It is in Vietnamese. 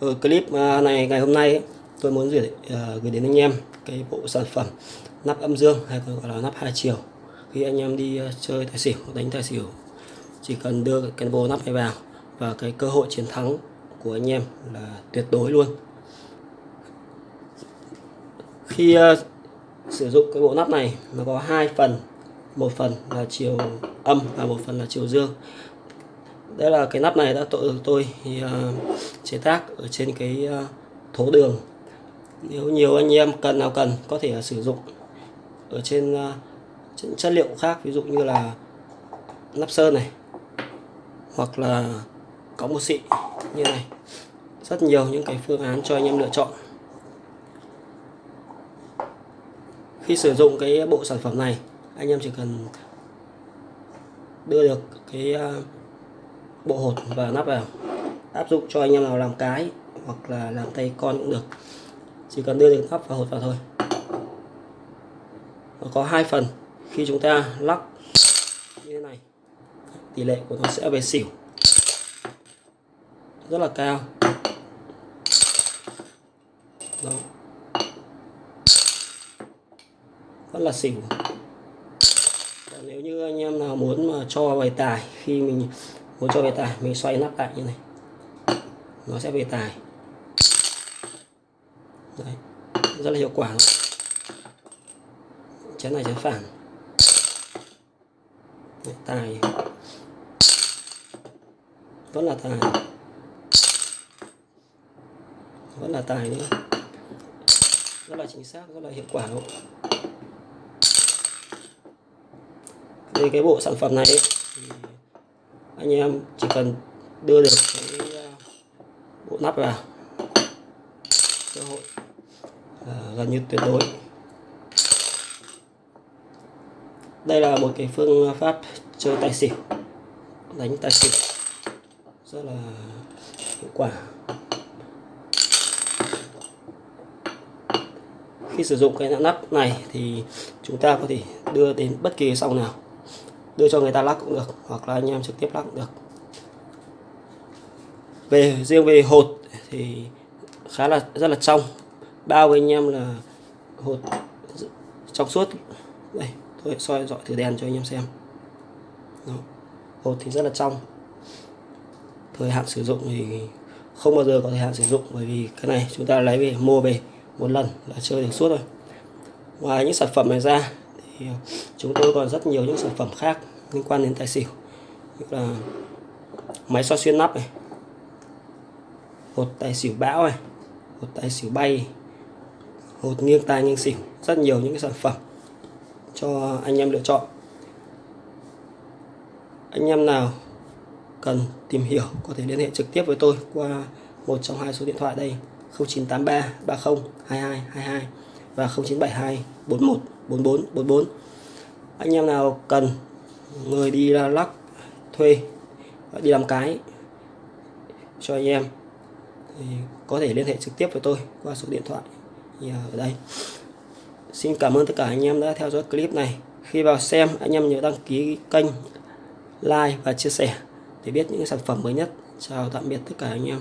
Ở clip à, này ngày hôm nay tôi muốn gửi, à, gửi đến anh em cái bộ sản phẩm nắp âm dương hay còn gọi là nắp hai chiều. Khi anh em đi à, chơi tài xỉu đánh tài xỉu chỉ cần đưa cái bộ nắp này vào và cái cơ hội chiến thắng của anh em là tuyệt đối luôn. Khi uh, sử dụng cái bộ nắp này nó có hai phần một phần là chiều âm và một phần là chiều dương đây là cái nắp này đã tôi tôi thì, uh, chế tác ở trên cái uh, thố đường. Nếu nhiều anh em cần nào cần có thể ờ, sử dụng ở trên, uh, trên chất liệu khác ví dụ như là nắp sơn này hoặc là có một xị như này. Rất nhiều những cái phương án cho anh em lựa chọn. Khi sử dụng cái bộ sản phẩm này anh em chỉ cần đưa được cái bộ hột và nắp vào. Áp dụng cho anh em nào làm cái hoặc là làm tay con cũng được. Chỉ cần đưa được nắp và hột vào thôi. Nó có hai phần. Khi chúng ta lắc như thế này, tỷ lệ của nó sẽ về xỉu. Rất là cao. Đó. rất là xỉu. Còn nếu như anh em nào muốn mà cho bài tài khi mình muốn cho về tài mình xoay nắp lại như này. Nó sẽ về tài. Đấy. rất là hiệu quả chén này chén phản Đấy, tài. Vẫn là tài. Vẫn là tài nữa. Rất là chính xác rất là hiệu quả luôn. Đây cái bộ sản phẩm này ấy, anh em chỉ cần đưa được cái ờ, bộ nắp vào. Cơ hội à, gần như tuyệt đối. Đây là một cái phương pháp chơi tài xỉu đánh tài xỉu rất là hiệu quả. Khi sử dụng cái nắp này thì chúng ta có thể đưa đến bất kỳ sòng nào đưa cho người ta lắc cũng được, hoặc là anh em trực tiếp lắc cũng được. Về, riêng về hột thì khá là, rất là trong. Bao với anh em là hột trong suốt. Đây, tôi soi dọi thử đèn cho anh em xem. Đó. hột thì rất là trong. Thời hạn sử dụng thì không bao giờ có thời hạn sử dụng, bởi vì cái này chúng ta lấy về, mua về một lần là chơi được suốt rồi. Ngoài những sản phẩm này ra thì ờ, chúng tôi còn rất nhiều những sản phẩm khác liên quan đến tài xỉu, như là máy soi xuyên nắp này, hột tài xỉu bão này, hột tài xỉu bay, hột nghiêng tai nghiêng xỉu, rất nhiều những cái sản phẩm cho anh em lựa chọn. Anh em nào cần tìm hiểu có thể liên hệ trực tiếp với tôi qua một trong hai số điện thoại đây 0983 30 22 22 và 0972 41 44 44 anh em nào cần, người đi lắc, thuê đi làm cái cho anh em, thì có thể liên hệ trực tiếp với tôi qua số điện thoại ở đây. Xin cảm ơn tất cả anh em đã theo dõi clip này. Khi vào xem, anh em nhớ đăng ký kênh, like và chia sẻ để biết những sản phẩm mới nhất. Chào tạm biệt tất cả anh em.